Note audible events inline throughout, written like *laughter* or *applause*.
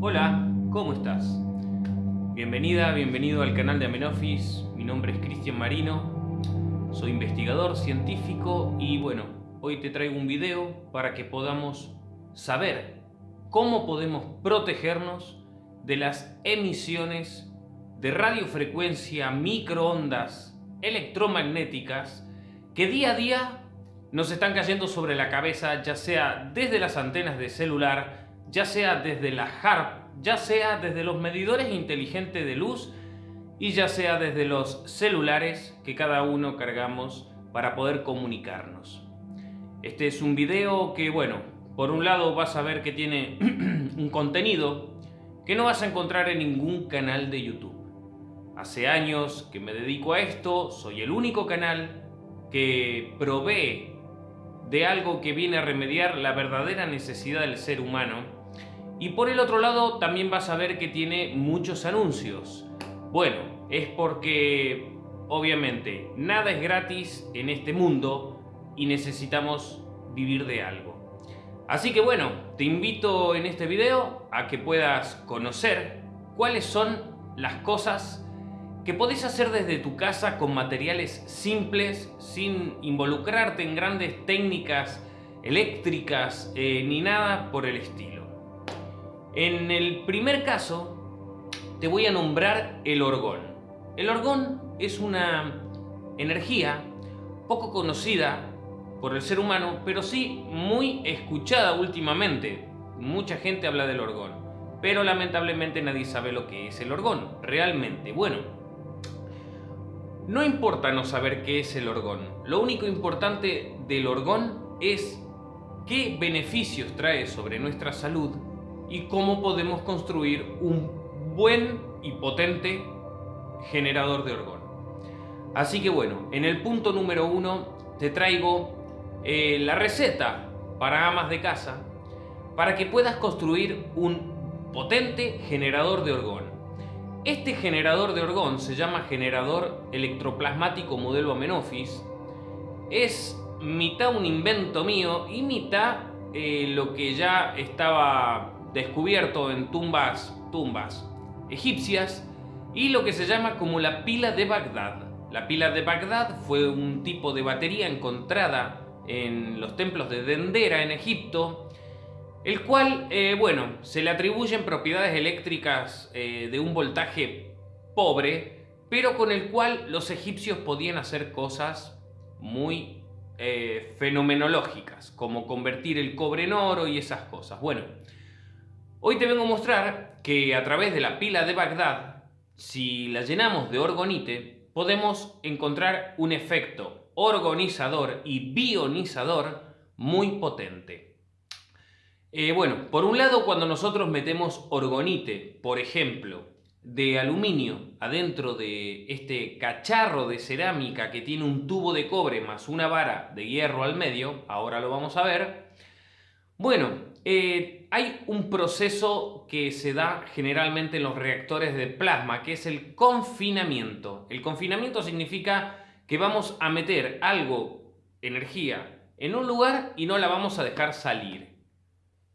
Hola, ¿cómo estás? Bienvenida, bienvenido al canal de Amenofis. Mi nombre es Cristian Marino, soy investigador científico y bueno, hoy te traigo un video para que podamos saber cómo podemos protegernos de las emisiones de radiofrecuencia, microondas electromagnéticas que día a día nos están cayendo sobre la cabeza, ya sea desde las antenas de celular, ya sea desde la HARP, ya sea desde los medidores inteligentes de luz y ya sea desde los celulares que cada uno cargamos para poder comunicarnos. Este es un video que, bueno, por un lado vas a ver que tiene *clears throat* un contenido que no vas a encontrar en ningún canal de YouTube. Hace años que me dedico a esto, soy el único canal que provee de algo que viene a remediar la verdadera necesidad del ser humano y por el otro lado también vas a ver que tiene muchos anuncios. Bueno, es porque obviamente nada es gratis en este mundo y necesitamos vivir de algo. Así que bueno, te invito en este video a que puedas conocer cuáles son las cosas que podés hacer desde tu casa con materiales simples, sin involucrarte en grandes técnicas eléctricas eh, ni nada por el estilo. En el primer caso, te voy a nombrar el orgón. El orgón es una energía poco conocida por el ser humano, pero sí muy escuchada últimamente. Mucha gente habla del orgón, pero lamentablemente nadie sabe lo que es el orgón, realmente. Bueno, no importa no saber qué es el orgón, lo único importante del orgón es qué beneficios trae sobre nuestra salud y cómo podemos construir un buen y potente generador de orgón. Así que bueno, en el punto número uno te traigo eh, la receta para amas de casa para que puedas construir un potente generador de orgón. Este generador de orgón se llama generador electroplasmático modelo Amenofis. Es mitad un invento mío y mitad eh, lo que ya estaba descubierto en tumbas, tumbas egipcias y lo que se llama como la pila de Bagdad. La pila de Bagdad fue un tipo de batería encontrada en los templos de Dendera en Egipto, el cual, eh, bueno, se le atribuyen propiedades eléctricas eh, de un voltaje pobre, pero con el cual los egipcios podían hacer cosas muy eh, fenomenológicas, como convertir el cobre en oro y esas cosas. Bueno, Hoy te vengo a mostrar que a través de la pila de Bagdad, si la llenamos de orgonite, podemos encontrar un efecto orgonizador y bionizador muy potente. Eh, bueno, por un lado cuando nosotros metemos orgonite, por ejemplo, de aluminio adentro de este cacharro de cerámica que tiene un tubo de cobre más una vara de hierro al medio, ahora lo vamos a ver, bueno, eh, hay un proceso que se da generalmente en los reactores de plasma, que es el confinamiento. El confinamiento significa que vamos a meter algo, energía, en un lugar y no la vamos a dejar salir.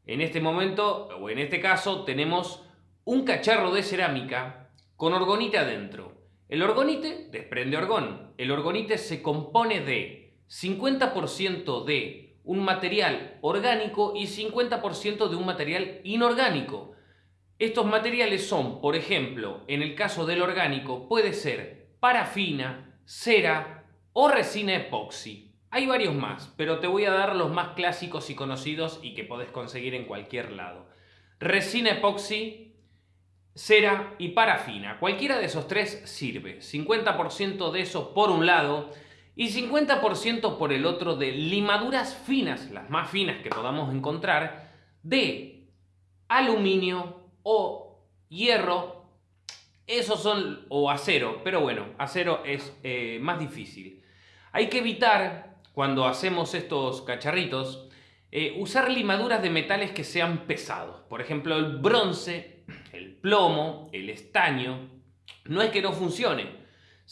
En este momento, o en este caso, tenemos un cacharro de cerámica con orgonite adentro. El orgonite desprende orgón. El orgonite se compone de 50% de un material orgánico y 50% de un material inorgánico. Estos materiales son, por ejemplo, en el caso del orgánico, puede ser parafina, cera o resina epoxi. Hay varios más, pero te voy a dar los más clásicos y conocidos y que podés conseguir en cualquier lado. Resina epoxi, cera y parafina. Cualquiera de esos tres sirve. 50% de eso por un lado y 50% por el otro de limaduras finas, las más finas que podamos encontrar, de aluminio o hierro, esos son, o acero, pero bueno, acero es eh, más difícil. Hay que evitar, cuando hacemos estos cacharritos, eh, usar limaduras de metales que sean pesados. Por ejemplo, el bronce, el plomo, el estaño, no es que no funcione,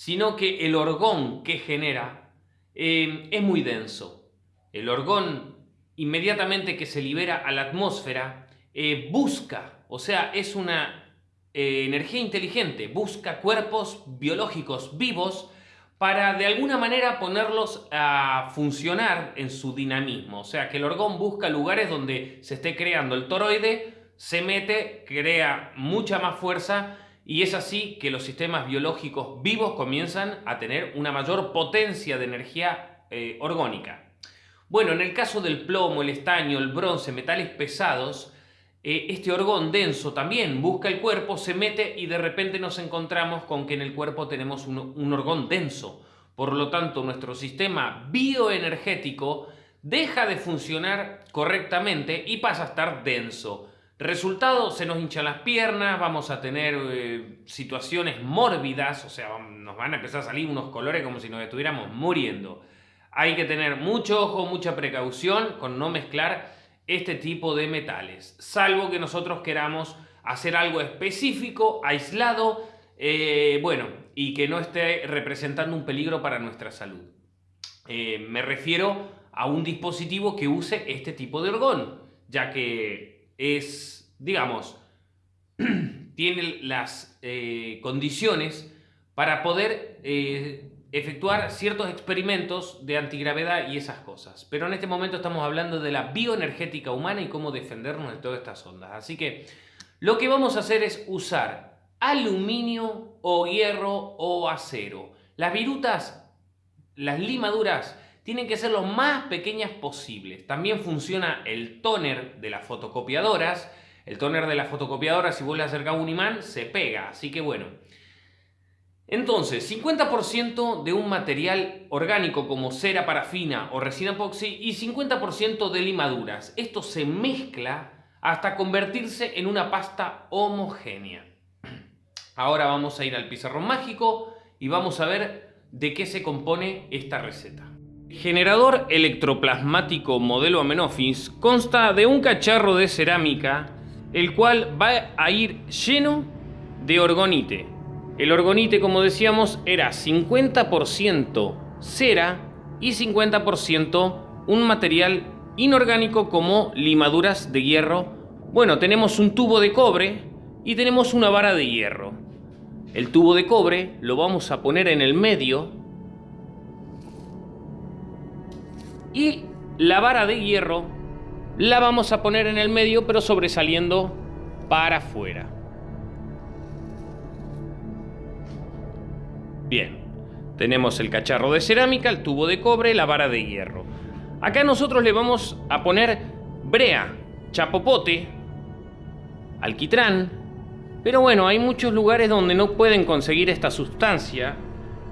sino que el orgón que genera eh, es muy denso. El orgón, inmediatamente que se libera a la atmósfera, eh, busca O sea, es una eh, energía inteligente, busca cuerpos biológicos vivos para de alguna manera ponerlos a funcionar en su dinamismo. O sea, que el orgón busca lugares donde se esté creando el toroide, se mete, crea mucha más fuerza y es así que los sistemas biológicos vivos comienzan a tener una mayor potencia de energía eh, orgónica. Bueno, en el caso del plomo, el estaño, el bronce, metales pesados, eh, este orgón denso también busca el cuerpo, se mete y de repente nos encontramos con que en el cuerpo tenemos un orgón denso. Por lo tanto, nuestro sistema bioenergético deja de funcionar correctamente y pasa a estar denso. Resultado, se nos hinchan las piernas, vamos a tener eh, situaciones mórbidas, o sea, nos van a empezar a salir unos colores como si nos estuviéramos muriendo. Hay que tener mucho ojo, mucha precaución con no mezclar este tipo de metales, salvo que nosotros queramos hacer algo específico, aislado, eh, bueno, y que no esté representando un peligro para nuestra salud. Eh, me refiero a un dispositivo que use este tipo de orgón, ya que es, digamos, *clears throat* tiene las eh, condiciones para poder efectuar ciertos experimentos de antigravedad y esas cosas. Pero en este momento estamos hablando de la bioenergética humana y cómo defendernos de todas estas ondas. Así que lo que vamos a hacer es usar aluminio o hierro o acero. Las virutas, las limaduras, tienen que ser lo más pequeñas posibles. También funciona el tóner de las fotocopiadoras. El tóner de las fotocopiadoras, si vos le acercás un imán, se pega. Así que bueno, entonces, 50% de un material orgánico como cera parafina o resina epoxi y 50% de limaduras. Esto se mezcla hasta convertirse en una pasta homogénea. Ahora vamos a ir al pizarrón mágico y vamos a ver de qué se compone esta receta. Generador electroplasmático modelo Amenofis consta de un cacharro de cerámica el cual va a ir lleno de orgonite, el orgonite, como decíamos, era 50% cera y 50% un material inorgánico como limaduras de hierro. Bueno, tenemos un tubo de cobre y tenemos una vara de hierro. El tubo de cobre lo vamos a poner en el medio y la vara de hierro la vamos a poner en el medio pero sobresaliendo para afuera. Bien, tenemos el cacharro de cerámica, el tubo de cobre, la vara de hierro. Acá nosotros le vamos a poner brea, chapopote, alquitrán, pero bueno, hay muchos lugares donde no pueden conseguir esta sustancia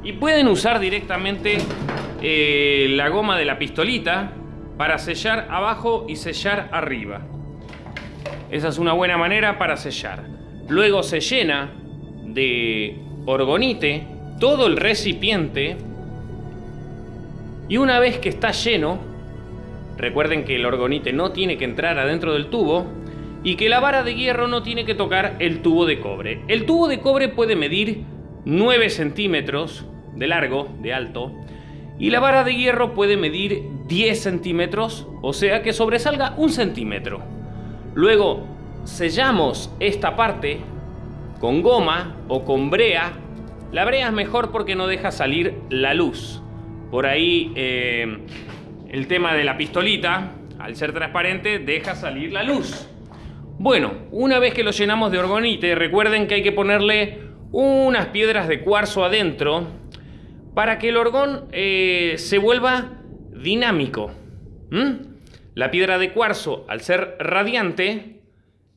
y pueden usar directamente eh, la goma de la pistolita para sellar abajo y sellar arriba. Esa es una buena manera para sellar. Luego se llena de orgonite todo el recipiente y una vez que está lleno, recuerden que el orgonite no tiene que entrar adentro del tubo y que la vara de hierro no tiene que tocar el tubo de cobre. El tubo de cobre puede medir 9 centímetros de largo, de alto, y la vara de hierro puede medir 10 centímetros, o sea que sobresalga un centímetro. Luego sellamos esta parte con goma o con brea la brea es mejor porque no deja salir la luz. Por ahí eh, el tema de la pistolita, al ser transparente, deja salir la luz. Bueno, una vez que lo llenamos de orgonite, recuerden que hay que ponerle unas piedras de cuarzo adentro para que el orgón eh, se vuelva dinámico. La piedra de cuarzo, al ser radiante,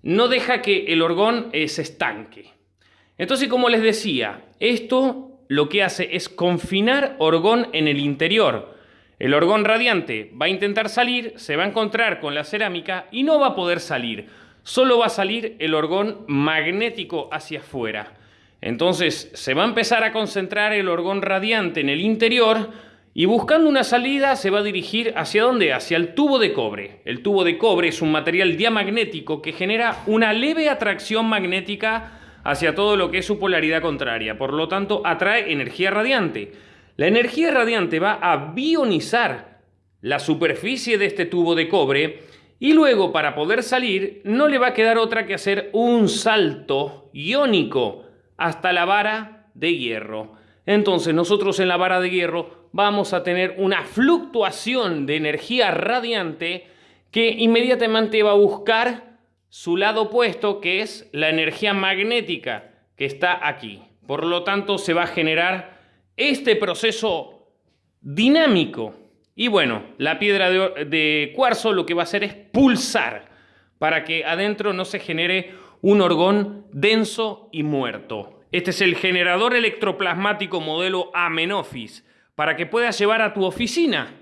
no deja que el orgón eh, se estanque. Entonces, como les decía, esto lo que hace es confinar orgón en el interior. El orgón radiante va a intentar salir, se va a encontrar con la cerámica y no va a poder salir. Solo va a salir el orgón magnético hacia afuera. Entonces se va a empezar a concentrar el orgón radiante en el interior y buscando una salida se va a dirigir hacia dónde? Hacia el tubo de cobre. El tubo de cobre es un material diamagnético que genera una leve atracción magnética hacia todo lo que es su polaridad contraria. Por lo tanto, atrae energía radiante. La energía radiante va a bionizar la superficie de este tubo de cobre Y luego, para poder salir, no le va a quedar otra que hacer un salto iónico hasta la vara de hierro. Entonces nosotros en la vara de hierro vamos a tener una fluctuación de energía radiante que inmediatamente va a buscar su lado opuesto, que es la energía magnética que está aquí. Por lo tanto, se va a generar este proceso dinámico y bueno, la piedra de, cuarzo lo que va a hacer es pulsar para que adentro no se genere un orgón denso y muerto. Este es el generador electroplasmático modelo Amenofis para que puedas llevar a tu oficina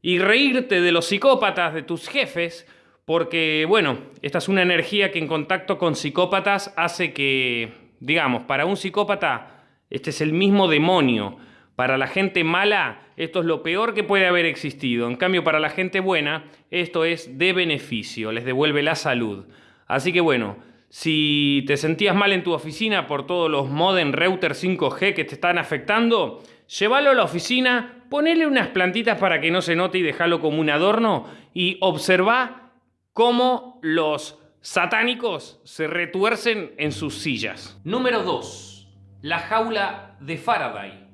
y reírte de los psicópatas de tus jefes porque, bueno, esta es una energía que en contacto con psicópatas hace que, digamos, para un psicópata este es el mismo demonio para la gente mala, esto es lo peor que puede haber existido. En cambio, para la gente buena, esto es de beneficio, les devuelve la salud. Así que bueno, si te sentías mal en tu oficina por todos los modem router 5G que te están afectando, llévalo a la oficina, ponele unas plantitas para que no se note y déjalo como un adorno y observa cómo los satánicos se retuercen en sus sillas. Número 2. La jaula de Faraday.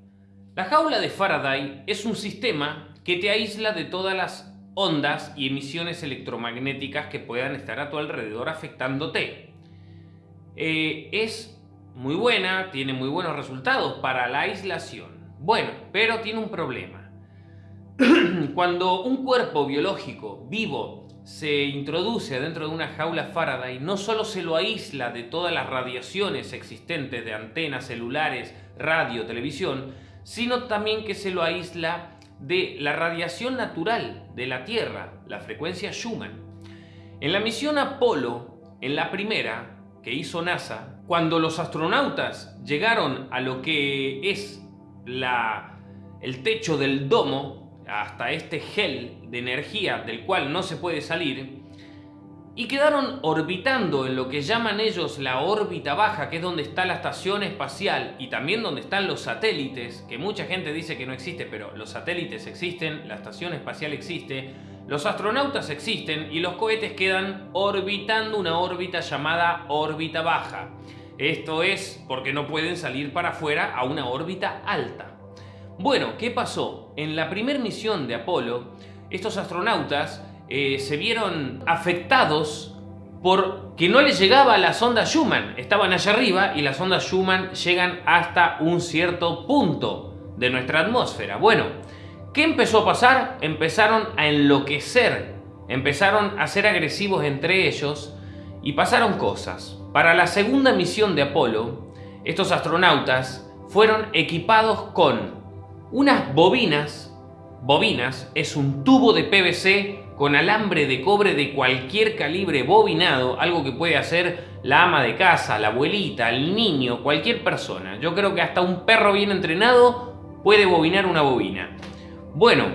La jaula de Faraday es un sistema que te aísla de todas las ondas y emisiones electromagnéticas que puedan estar a tu alrededor afectándote. Eh, es muy buena, tiene muy buenos resultados para la aislación. Bueno, pero tiene un problema. *clears throat* Cuando un cuerpo biológico vivo se introduce dentro de una jaula Faraday, no solo se lo aísla de todas las radiaciones existentes de antenas celulares, radio, televisión, sino también que se lo aísla de la radiación natural de la Tierra, la frecuencia Schumann. En la misión Apolo, en la primera que hizo NASA, cuando los astronautas llegaron a lo que es la, el techo del domo, hasta este gel de energía del cual no se puede salir, y quedaron orbitando en lo que llaman ellos la órbita baja, que es donde está la estación espacial y también donde están los satélites, que mucha gente dice que no existe, pero los satélites existen, la estación espacial existe, los astronautas existen y los cohetes quedan orbitando una órbita llamada órbita baja. Esto es porque no pueden salir para afuera a una órbita alta. Bueno, ¿qué pasó? En la primera misión de Apolo, estos astronautas eh, se vieron afectados porque no les llegaba la sonda Schumann. Estaban allá arriba y las ondas Schumann llegan hasta un cierto punto de nuestra atmósfera. Bueno, ¿qué empezó a pasar? Empezaron a enloquecer, empezaron a ser agresivos entre ellos y pasaron cosas. Para la segunda misión de Apolo, estos astronautas fueron equipados con unas bobinas. Bobinas es un tubo de PVC con alambre de cobre de cualquier calibre bobinado, algo que puede hacer la ama de casa, la abuelita, el niño, cualquier persona. Yo creo que hasta un perro bien entrenado puede bobinar una bobina. Bueno,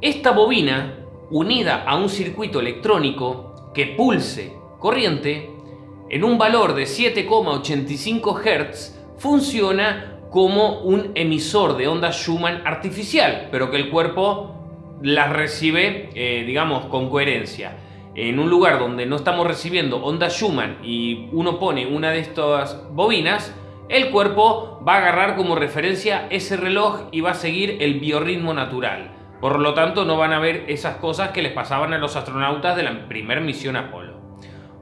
esta bobina, unida a un circuito electrónico que pulse corriente, en un valor de 7,85 Hz, funciona como un emisor de onda Schumann artificial, pero que el cuerpo las recibe, eh, digamos, con coherencia. En un lugar donde no estamos recibiendo onda Schumann y uno pone una de estas bobinas, el cuerpo va a agarrar como referencia ese reloj y va a seguir el biorritmo natural. Por lo tanto, no van a ver esas cosas que les pasaban a los astronautas de la primera misión Apolo.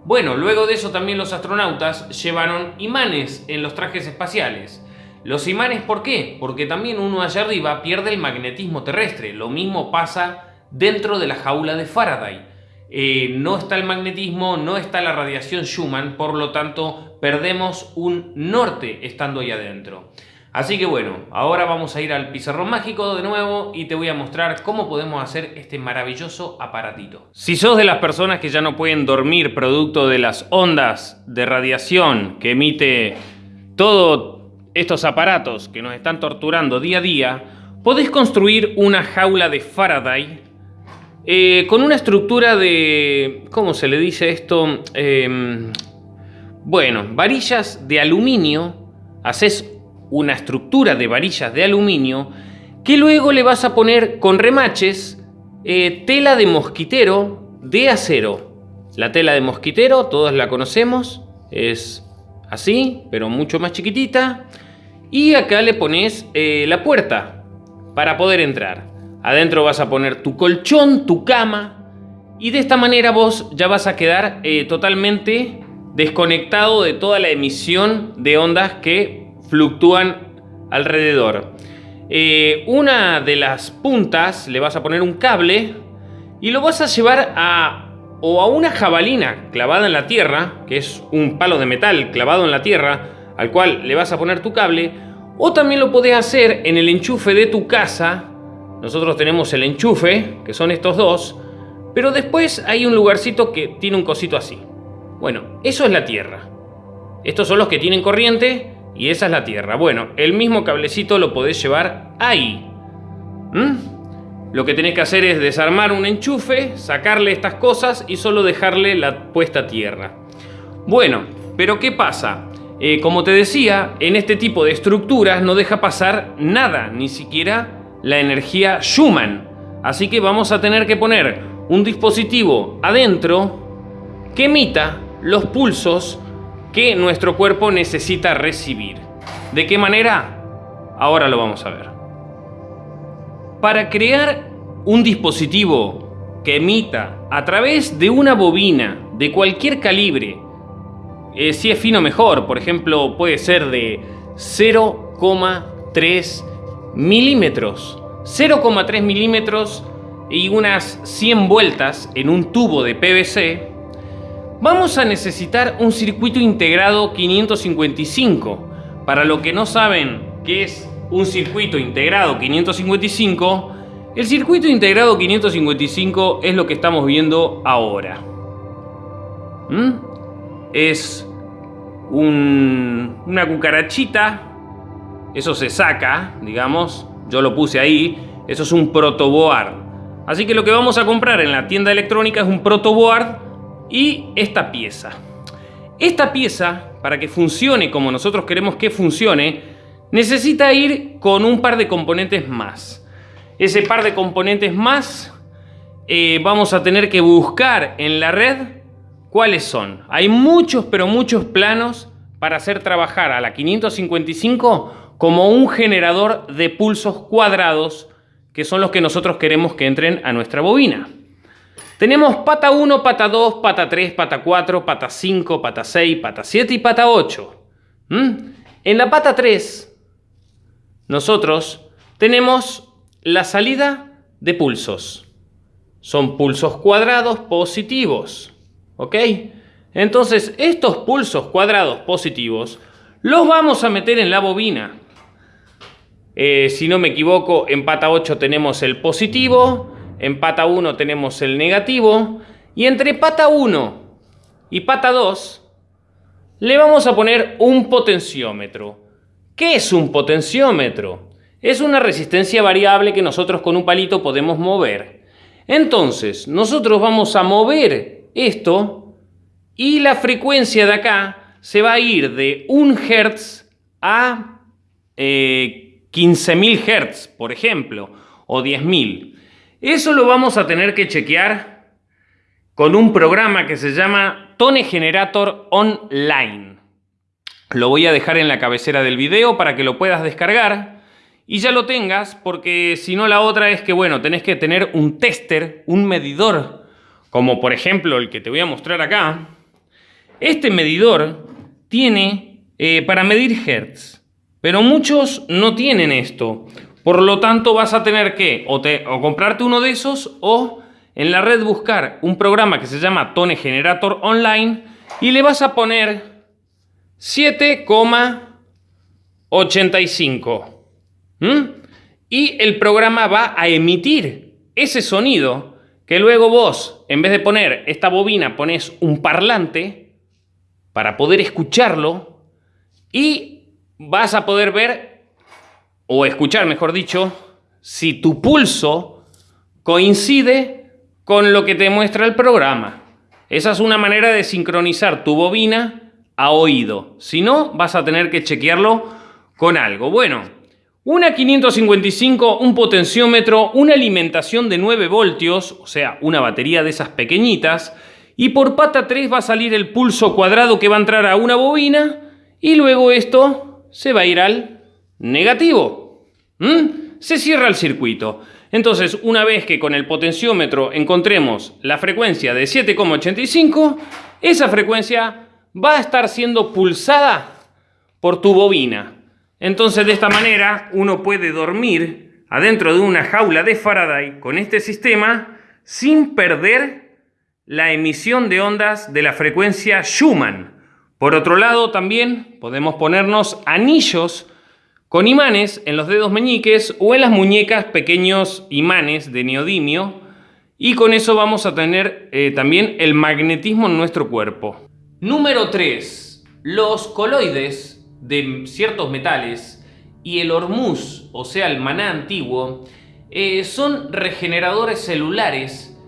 Bueno, luego de eso también los astronautas llevaron imanes en los trajes espaciales. Los imanes, ¿por qué? Porque también uno allá arriba pierde el magnetismo terrestre. Lo mismo pasa dentro de la jaula de Faraday. Eh, no está el magnetismo, no está la radiación Schumann, por lo tanto perdemos un norte estando ahí adentro. Así que bueno, ahora vamos a ir al pizarrón mágico de nuevo y te voy a mostrar cómo podemos hacer este maravilloso aparatito. Si sos de las personas que ya no pueden dormir producto de las ondas de radiación que emite todo estos aparatos que nos están torturando día a día, podés construir una jaula de Faraday eh, con una estructura de... ¿Cómo se le dice esto? Em, bueno, varillas de aluminio. Haces una estructura de varillas de aluminio que luego le vas a poner con remaches eh, tela de mosquitero de acero. la tela de mosquitero, todos la conocemos, es así, pero mucho más chiquitita. Y acá le pones eh, la puerta para poder entrar. Adentro vas a poner tu colchón, tu cama, y de esta manera vos ya vas a quedar eh, totalmente desconectado de toda la emisión de ondas que fluctúan alrededor. Eh, una de las puntas le vas a poner un cable y lo vas a llevar a o a una jabalina clavada en la tierra, que es un palo de metal clavado en la tierra, al cual le vas a poner tu cable, o también lo podés hacer en el enchufe de tu casa. Nosotros tenemos el enchufe, que son estos dos, pero después hay un lugarcito que tiene un cosito así. Bueno, eso es la tierra. Estos son los que tienen corriente y esa es la tierra. Bueno, el mismo cablecito lo podés llevar ahí. ¿Mm? Lo que tenés que hacer es desarmar un enchufe, sacarle estas cosas y solo dejarle la puesta tierra. Bueno, pero ¿qué pasa? Eh, como te decía, en este tipo de estructuras no deja pasar nada, ni siquiera la energía Schumann. Así que vamos a tener que poner un dispositivo adentro que emita los pulsos que nuestro cuerpo necesita recibir. ¿De qué manera? Ahora lo vamos a ver. Para crear un dispositivo que emita a través de una bobina de cualquier calibre, eh, si es fino mejor, por ejemplo puede ser de 0,3 milímetros. 0,3 milímetros y unas 100 vueltas en un tubo de PVC, vamos a necesitar un circuito integrado 555. Para lo que no saben qué es un circuito integrado 555, el circuito integrado 555 es lo que estamos viendo ahora. ¿Mm? Es una cucarachita, eso se saca, digamos, yo lo puse ahí, eso es un protoboard. Así que lo que vamos a comprar en la tienda electrónica es un protoboard y esta pieza. Esta pieza, para que funcione como nosotros queremos que funcione, necesita ir con un par de componentes más. Ese par de componentes más eh, vamos a tener que buscar en la red cuáles son. Hay muchos, pero muchos planos para hacer trabajar a la 555 como un generador de pulsos cuadrados que son los que nosotros queremos que entren a nuestra bobina. Tenemos pata 1, pata 2, pata 3, pata 4, pata 5, pata 6, pata 7 y pata 8. ¿Mm? En la pata 3, nosotros tenemos la salida de pulsos. Son pulsos cuadrados positivos. ¿Ok? Entonces, estos pulsos cuadrados positivos los vamos a meter en la bobina. Eh, si no me equivoco, en pata 8 tenemos el positivo, en pata 1 tenemos el negativo, y entre pata 1 y pata 2 le vamos a poner un potenciómetro. ¿Qué es un potenciómetro? Es una resistencia variable que nosotros con un palito podemos mover. Entonces, nosotros vamos a mover esto y la frecuencia de acá se va a ir de 1 Hz a eh, 15.000 Hz, por ejemplo, o 10.000. Eso lo vamos a tener que chequear con un programa que se llama Tone Generator Online. Lo voy a dejar en la cabecera del video para que lo puedas descargar y ya lo tengas, porque si no la otra es que, bueno, tenés que tener un tester, un medidor, como por ejemplo el que te voy a mostrar acá. Este medidor tiene eh, para medir Hertz. Pero muchos no tienen esto. Por lo tanto vas a tener que o, comprarte uno de esos o en la red buscar un programa que se llama Tone Generator Online y le vas a poner 7,85. ¿Mm? Y el programa va a emitir ese sonido que luego vos, en vez de poner esta bobina, pones un parlante para poder escucharlo y vas a poder ver, o escuchar mejor dicho, si tu pulso coincide con lo que te muestra el programa. Esa es una manera de sincronizar tu bobina a oído. Si no, vas a tener que chequearlo con algo. Bueno, una 555, un potenciómetro, una alimentación de 9 voltios, o sea, una batería de esas pequeñitas, Y por pata 3 va a salir el pulso cuadrado que va a entrar a una bobina y luego esto se va a ir al negativo. ¿Mm? Se cierra el circuito. Entonces, una vez que con el potenciómetro encontremos la frecuencia de 7,85, esa frecuencia va a estar siendo pulsada por tu bobina. Entonces, de esta manera, uno puede dormir adentro de una jaula de Faraday con este sistema sin perder la emisión de ondas de la frecuencia Schumann. Por otro lado, también podemos ponernos anillos con imanes en los dedos meñiques o en las muñecas pequeños imanes de neodimio y con eso vamos a tener eh, también el magnetismo en nuestro cuerpo. Número 3. Los coloides de ciertos metales y el hormuz, o sea el maná antiguo, eh, son regeneradores celulares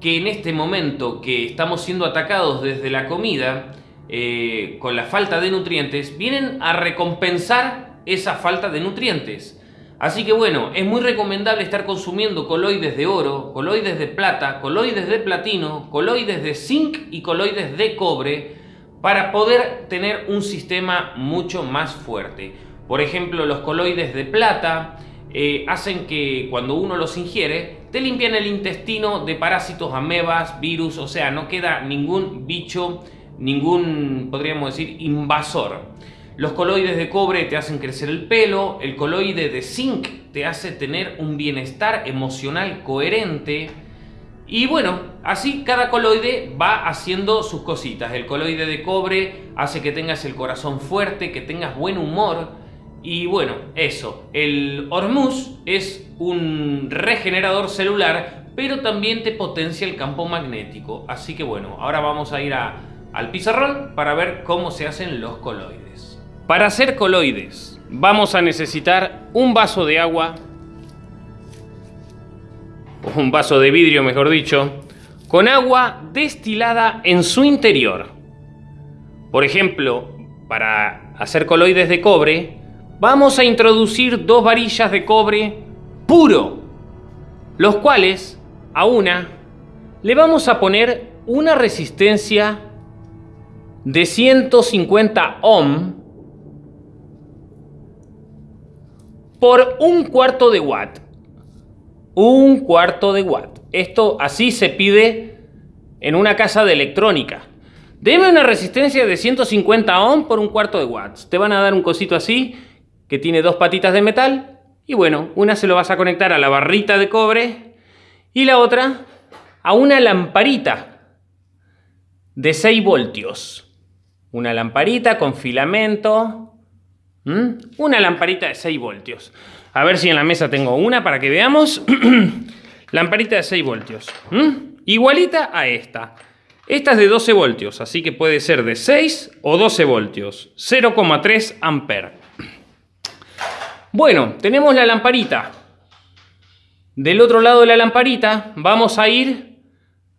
que en este momento que estamos siendo atacados desde la comida eh, con la falta de nutrientes, vienen a recompensar esa falta de nutrientes. Así que bueno, es muy recomendable estar consumiendo coloides de oro, coloides de plata, coloides de platino, coloides de zinc y coloides de cobre para poder tener un sistema mucho más fuerte. Por ejemplo, los coloides de plata eh, hacen que cuando uno los ingiere, te limpian el intestino de parásitos, amebas, virus, o sea, no queda ningún bicho, ningún, podríamos decir, invasor. Los coloides de cobre te hacen crecer el pelo, el coloide de zinc te hace tener un bienestar emocional coherente. Y bueno, así cada coloide va haciendo sus cositas. El coloide de cobre hace que tengas el corazón fuerte, que tengas buen humor. Y bueno, eso. El hormuz es un regenerador celular, pero también te potencia el campo magnético. Así que bueno, ahora vamos a ir al pizarrón para ver cómo se hacen los coloides. Para hacer coloides vamos a necesitar un vaso de agua, o un vaso de vidrio mejor dicho, con agua destilada en su interior. Por ejemplo, para hacer coloides de cobre, vamos a introducir dos varillas de cobre puro, los cuales a una le vamos a poner una resistencia de 150 ohm por un cuarto de watt. Un cuarto de watt. Esto así se pide en una casa de electrónica. Deme una resistencia de 150 ohm por un cuarto de watts. Te van a dar un cosito así que tiene dos patitas de metal y bueno, una se lo vas a conectar a la barrita de cobre y la otra a una lamparita de 6 voltios. Una lamparita con filamento. Una lamparita de 6 voltios. A ver si en la mesa tengo una para que veamos. *clears throat* lamparita de 6 voltios. Igualita a esta. Esta es de 12 voltios, así que puede ser de 6 o 12 voltios. 0,3 amper. *clears throat* Bueno, tenemos la lamparita. Del otro lado de la lamparita vamos a ir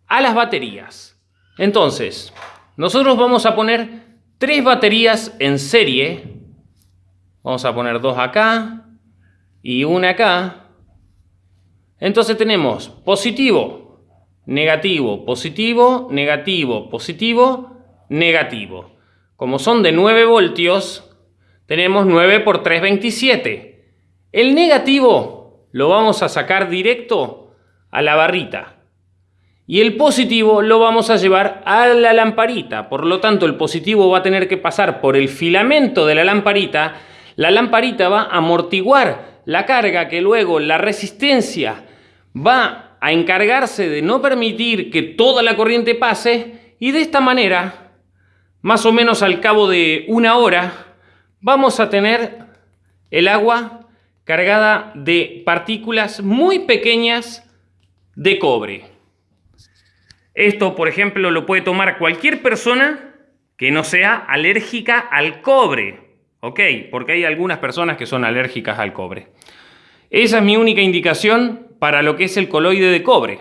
a las baterías. Entonces, nosotros vamos a poner tres baterías en serie Vamos a poner dos acá y una acá. Entonces tenemos positivo, negativo, positivo, negativo, positivo, negativo. Como son de 9 voltios, tenemos 9 por 3, 27. El negativo lo vamos a sacar directo a la barrita. Y el positivo lo vamos a llevar a la lamparita. Por lo tanto, el positivo va a tener que pasar por el filamento de la lamparita la lamparita va a amortiguar la carga que luego la resistencia va a encargarse de no permitir que toda la corriente pase y de esta manera, más o menos al cabo de una hora, vamos a tener el agua cargada de partículas muy pequeñas de cobre. Esto, por ejemplo, lo puede tomar cualquier persona que no sea alérgica al cobre. ¿Ok? Porque hay algunas personas que son alérgicas al cobre. Esa es mi única indicación para lo que es el coloide de cobre.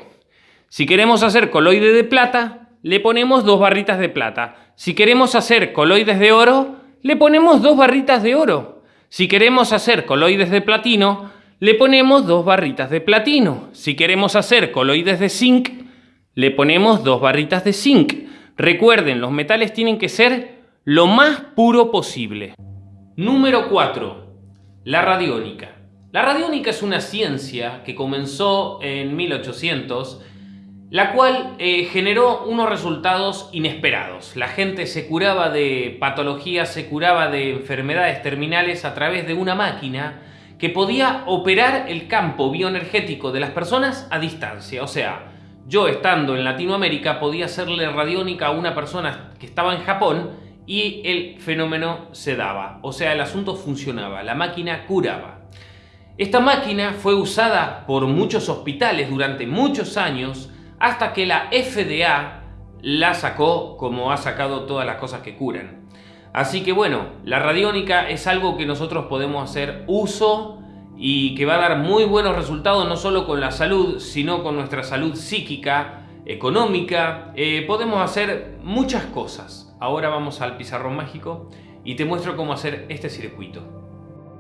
Si queremos hacer coloide de plata, le ponemos dos barritas de plata. Si queremos hacer coloides de oro, le ponemos dos barritas de oro. Si queremos hacer coloides de platino, le ponemos dos barritas de platino. Si queremos hacer coloides de zinc, le ponemos dos barritas de zinc. Recuerden, los metales tienen que ser lo más puro posible. Número 4. La radiónica. La radiónica es una ciencia que comenzó en 1800 la cual eh, generó unos resultados inesperados. La gente se curaba de patologías, se curaba de enfermedades terminales a través de una máquina que podía operar el campo bioenergético de las personas a distancia. O sea, yo estando en Latinoamérica podía hacerle radiónica a una persona que estaba en Japón y el fenómeno se daba. O sea, el asunto funcionaba, la máquina curaba. Esta máquina fue usada por muchos hospitales durante muchos años hasta que la FDA la sacó como ha sacado todas las cosas que curan. Así que bueno, la radiónica es algo que nosotros podemos hacer uso y que va a dar muy buenos resultados no solo con la salud, sino con nuestra salud psíquica, económica. Eh, podemos hacer muchas cosas. Ahora vamos al pizarrón mágico y te muestro cómo hacer este circuito.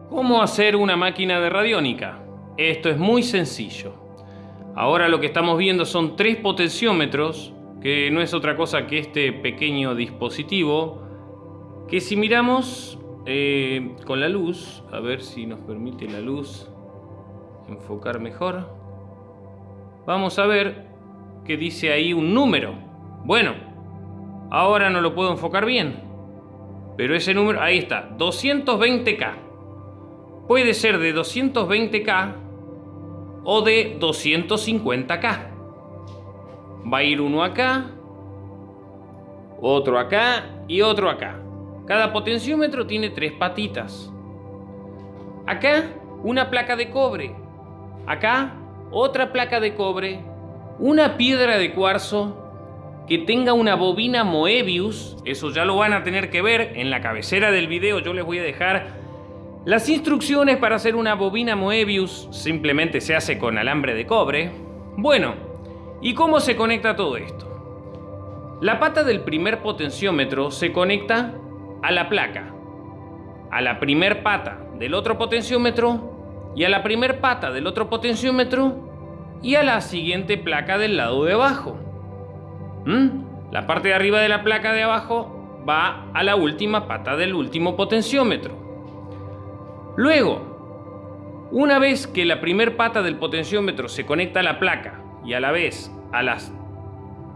¿Cómo hacer una máquina de radiónica? Esto es muy sencillo. Ahora lo que estamos viendo son tres potenciómetros, que no es otra cosa que este pequeño dispositivo, que si miramos eh, con la luz, a ver si nos permite la luz enfocar mejor, vamos a ver que dice ahí un número. Bueno, ahora no lo puedo enfocar bien, pero ese número, ahí está, 220K. Puede ser de 220K o de 250K. Va a ir uno acá, otro acá y otro acá. Cada potenciómetro tiene tres patitas. Acá una placa de cobre. Acá otra placa de cobre. Una piedra de cuarzo que tenga una bobina Moebius. Eso ya lo van a tener que ver en la cabecera del video. Yo les voy a dejar las instrucciones para hacer una bobina Moebius simplemente se hace con alambre de cobre. Bueno, ¿y cómo se conecta todo esto? La pata del primer potenciómetro se conecta a la placa, a la primer pata del otro potenciómetro y a la primer pata del otro potenciómetro y a la siguiente placa del lado de abajo. ¿Mm? La parte de arriba de la placa de abajo va a la última pata del último potenciómetro. Luego, una vez que la primer pata del potenciómetro se conecta a la placa y a la vez a las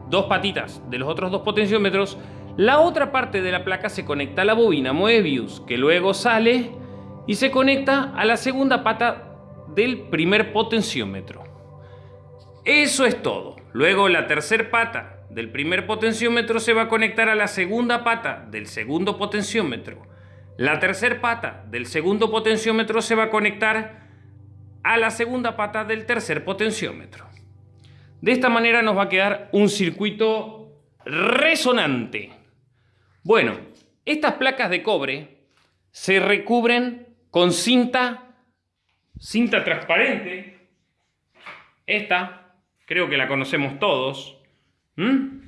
dos patitas de los otros dos potenciómetros, la otra parte de la placa se conecta a la bobina Moebius, que luego sale y se conecta a la segunda pata del primer potenciómetro. Eso es todo. Luego la tercera pata del primer potenciómetro se va a conectar a la segunda pata del segundo potenciómetro la tercera pata del segundo potenciómetro se va a conectar a la segunda pata del tercer potenciómetro. De esta manera nos va a quedar un circuito resonante. Bueno, estas placas de cobre se recubren con cinta, cinta transparente. Esta, creo que la conocemos todos. ¿Mm?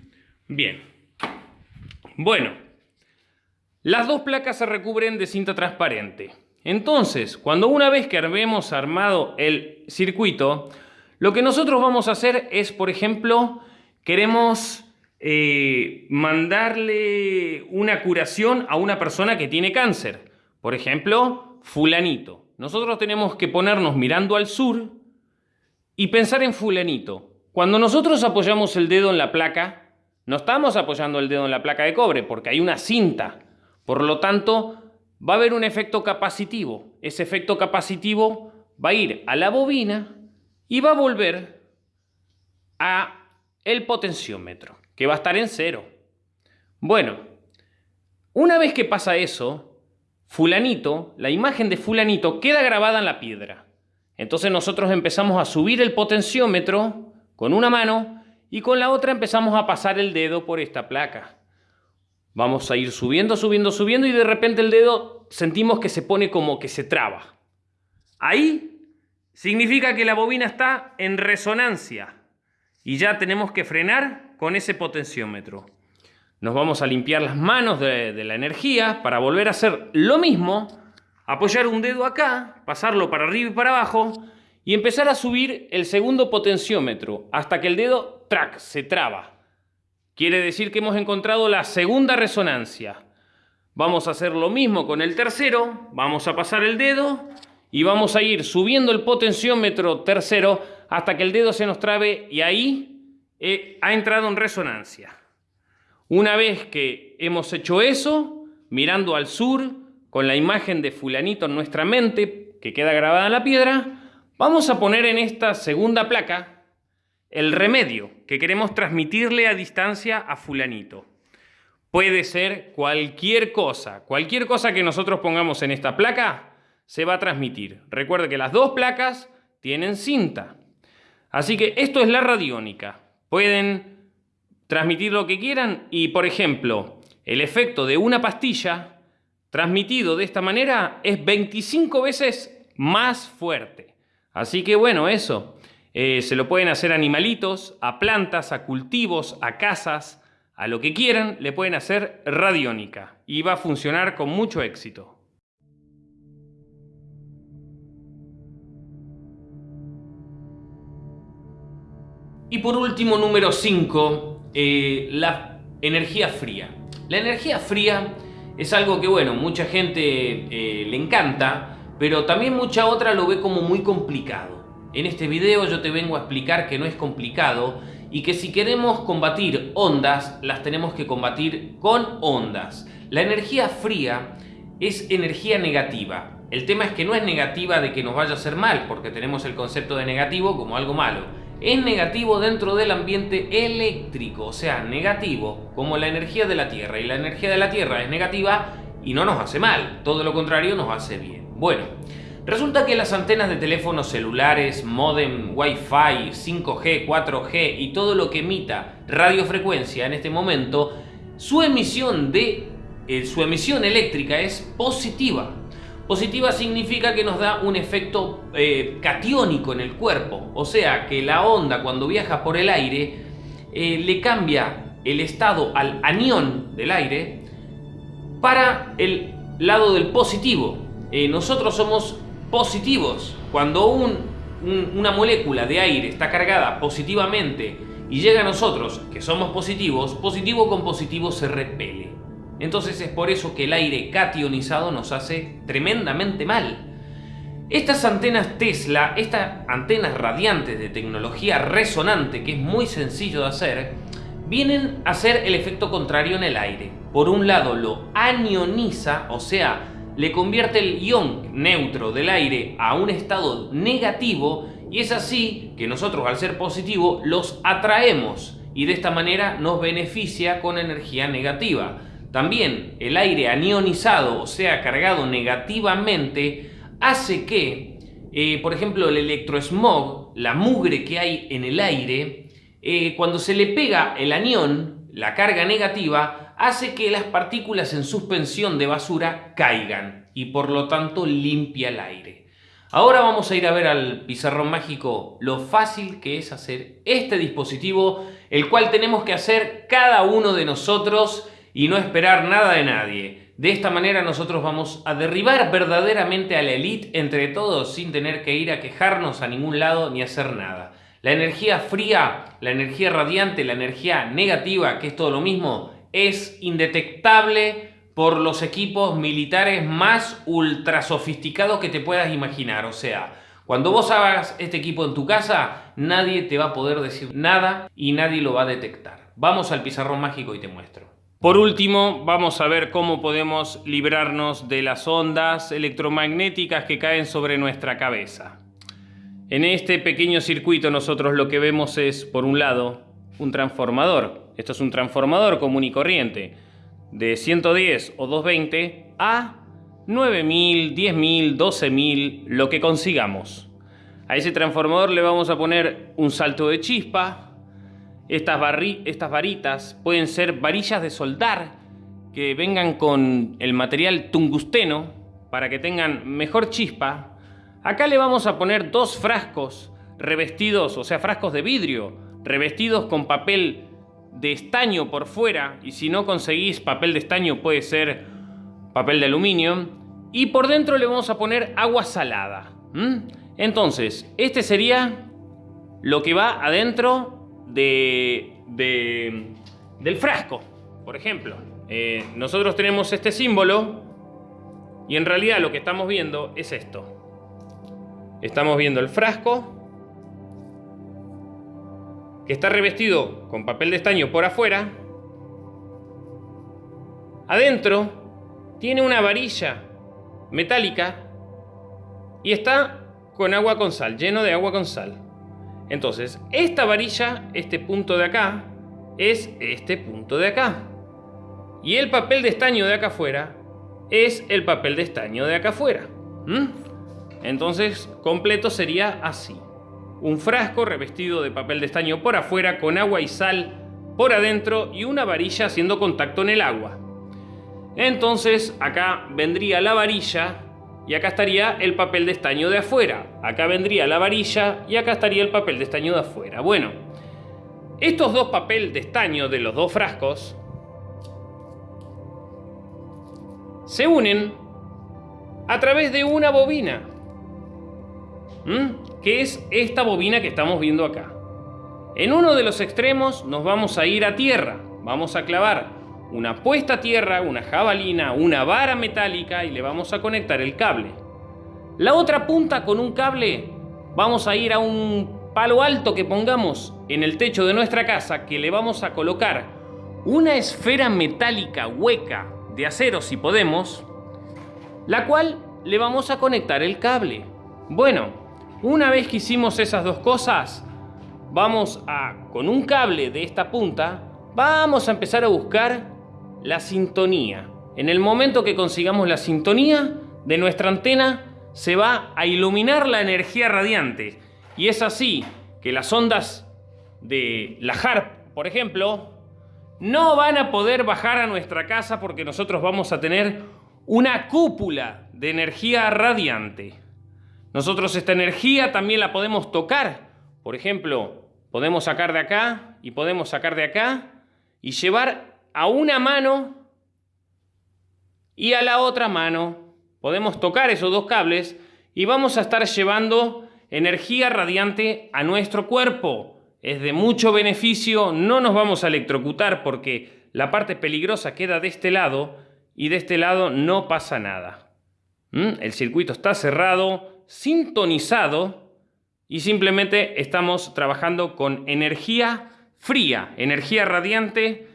Bien. Bueno, las dos placas se recubren de cinta transparente. Entonces, cuando una vez que hemos armado el circuito, lo que nosotros vamos a hacer es, por ejemplo, queremos eh, mandarle una curación a una persona que tiene cáncer. Por ejemplo, fulanito. Nosotros tenemos que ponernos mirando al sur y pensar en fulanito. Cuando nosotros apoyamos el dedo en la placa, no estamos apoyando el dedo en la placa de cobre porque hay una cinta por lo tanto, va a haber un efecto capacitivo. Ese efecto capacitivo va a ir a la bobina y va a volver a el potenciómetro, que va a estar en cero. Bueno, una vez que pasa eso, fulanito, la imagen de fulanito queda grabada en la piedra. Entonces nosotros empezamos a subir el potenciómetro con una mano y con la otra empezamos a pasar el dedo por esta placa. Vamos a ir subiendo, subiendo, subiendo y de repente el dedo sentimos que se pone como que se traba. Ahí significa que la bobina está en resonancia y ya tenemos que frenar con ese potenciómetro. Nos vamos a limpiar las manos de, la energía para volver a hacer lo mismo, apoyar un dedo acá, pasarlo para arriba y para abajo y empezar a subir el segundo potenciómetro hasta que el dedo, track, se traba. Quiere decir que hemos encontrado la segunda resonancia. Vamos a hacer lo mismo con el tercero, vamos a pasar el dedo y vamos a ir subiendo el potenciómetro tercero hasta que el dedo se nos trabe y ahí eh, ha entrado en resonancia. Una vez que hemos hecho eso, mirando al sur, con la imagen de fulanito en nuestra mente, que queda grabada en la piedra, vamos a poner en esta segunda placa el remedio que queremos transmitirle a distancia a fulanito. Puede ser cualquier cosa, cualquier cosa que nosotros pongamos en esta placa se va a transmitir. Recuerde que las dos placas tienen cinta. Así que esto es la radiónica. Pueden transmitir lo que quieran y, por ejemplo, el efecto de una pastilla transmitido de esta manera es 25 veces más fuerte. Así que bueno, eso. Eh, se lo pueden hacer a animalitos, a plantas, a cultivos, a casas, a lo que quieran, le pueden hacer radiónica y va a funcionar con mucho éxito. Y por último, número 5, eh, la energía fría. La energía fría es algo que, bueno, mucha gente eh, le encanta, pero también mucha otra lo ve como muy complicado. En este video yo te vengo a explicar que no es complicado y que si queremos combatir ondas, las tenemos que combatir con ondas. La energía fría es energía negativa. El tema es que no es negativa de que nos vaya a hacer mal, porque tenemos el concepto de negativo como algo malo. Es negativo dentro del ambiente eléctrico, o sea, negativo como la energía de la Tierra. Y la energía de la Tierra es negativa y no nos hace mal, todo lo contrario nos hace bien. Bueno, resulta que las antenas de teléfonos celulares, modem, Wi-Fi, 5G, 4G y todo lo que emita radiofrecuencia en este momento, su emisión, de, eh, su emisión eléctrica es positiva. Positiva significa que nos da un efecto eh, catiónico en el cuerpo, o sea que la onda cuando viaja por el aire eh, le cambia el estado al anión del aire para el lado del positivo, eh, nosotros somos positivos. Cuando una molécula de aire está cargada positivamente y llega a nosotros, que somos positivos, positivo con positivo se repele. Entonces es por eso que el aire cationizado nos hace tremendamente mal. Estas antenas Tesla, estas antenas radiantes de tecnología resonante, que es muy sencillo de hacer, vienen a hacer el efecto contrario en el aire. Por un lado lo anioniza, o sea, le convierte el ion neutro del aire a un estado negativo y es así que nosotros al ser positivo los atraemos y de esta manera nos beneficia con energía negativa. También el aire anionizado, o sea, cargado negativamente, hace que, eh, por ejemplo, el electrosmog, la mugre que hay en el aire, eh, cuando se le pega el anión, la carga negativa, hace que las partículas en suspensión de basura caigan y por lo tanto limpia el aire. Ahora vamos a ir a ver al pizarrón mágico lo fácil que es hacer este dispositivo, el cual tenemos que hacer cada uno de nosotros y no esperar nada de nadie. De esta manera nosotros vamos a derribar verdaderamente a la elite entre todos sin tener que ir a quejarnos a ningún lado ni hacer nada. La energía fría, la energía radiante, la energía negativa, que es todo lo mismo, es indetectable por los equipos militares más ultra sofisticados que te puedas imaginar. O sea, cuando vos hagas este equipo en tu casa, nadie te va a poder decir nada y nadie lo va a detectar. Vamos al pizarrón mágico y te muestro. Por último, vamos a ver cómo podemos librarnos de las ondas electromagnéticas que caen sobre nuestra cabeza. En este pequeño circuito nosotros lo que vemos es, por un lado, un transformador esto es un transformador común y corriente de 110 o 220 a 9000, 10000, 12000, lo que consigamos. A ese transformador le vamos a poner un salto de chispa. Estas, estas varitas pueden ser varillas de soldar que vengan con el material tungusteno para que tengan mejor chispa. Acá le vamos a poner dos frascos revestidos, o sea, frascos de vidrio, revestidos con papel de estaño por fuera, y si no conseguís papel de estaño puede ser papel de aluminio, y por dentro le vamos a poner agua salada. Entonces, este sería lo que va adentro de, del frasco, por ejemplo. Eh, nosotros tenemos este símbolo y en realidad lo que estamos viendo es esto. Estamos viendo el frasco que está revestido con papel de estaño por afuera. Adentro tiene una varilla metálica y está con agua con sal, lleno de agua con sal. Entonces, esta varilla, este punto de acá, es este punto de acá. Y el papel de estaño de acá afuera es el papel de estaño de acá afuera. Entonces, completo sería así. Un frasco revestido de papel de estaño por afuera con agua y sal por adentro y una varilla haciendo contacto en el agua. Entonces, acá vendría la varilla y acá estaría el papel de estaño de afuera. Acá vendría la varilla y acá estaría el papel de estaño de afuera. Bueno, estos dos papel de estaño de los dos frascos se unen a través de una bobina, que es esta bobina que estamos viendo acá. En uno de los extremos nos vamos a ir a tierra, vamos a clavar una puesta a tierra, una jabalina, una vara metálica y le vamos a conectar el cable. La otra punta con un cable vamos a ir a un palo alto que pongamos en el techo de nuestra casa que le vamos a colocar una esfera metálica hueca de acero si podemos, la cual le vamos a conectar el cable. Bueno, una vez que hicimos esas dos cosas, vamos a, con un cable de esta punta, vamos a empezar a buscar la sintonía. En el momento que consigamos la sintonía de nuestra antena, se va a iluminar la energía radiante. Y es así que las ondas de la HARP, por ejemplo, no van a poder bajar a nuestra casa porque nosotros vamos a tener una cúpula de energía radiante. Nosotros esta energía también la podemos tocar. Por ejemplo, podemos sacar de acá y podemos sacar de acá y llevar a una mano y a la otra mano. Podemos tocar esos dos cables y vamos a estar llevando energía radiante a nuestro cuerpo es de mucho beneficio, no nos vamos a electrocutar porque la parte peligrosa queda de este lado y de este lado no pasa nada. ¿Mm? El circuito está cerrado, sintonizado y simplemente estamos trabajando con energía fría, energía radiante,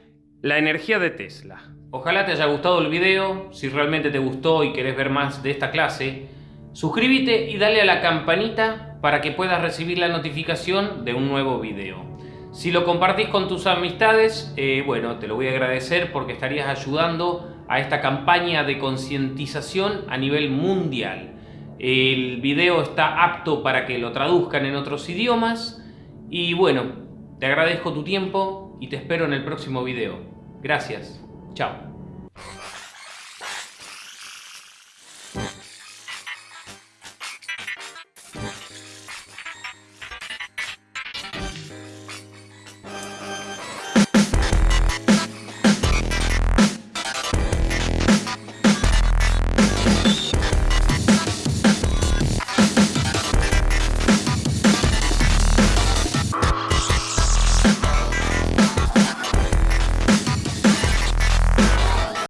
la energía de Tesla. Ojalá te haya gustado el video, si realmente te gustó y querés ver más de esta clase, suscríbete y dale a la campanita para que puedas recibir la notificación de un nuevo video. Si lo compartís con tus amistades, eh, bueno, te lo voy a agradecer porque estarías ayudando a esta campaña de concientización a nivel mundial. El video está apto para que lo traduzcan en otros idiomas y bueno, te agradezco tu tiempo y te espero en el próximo video. Gracias. Chao.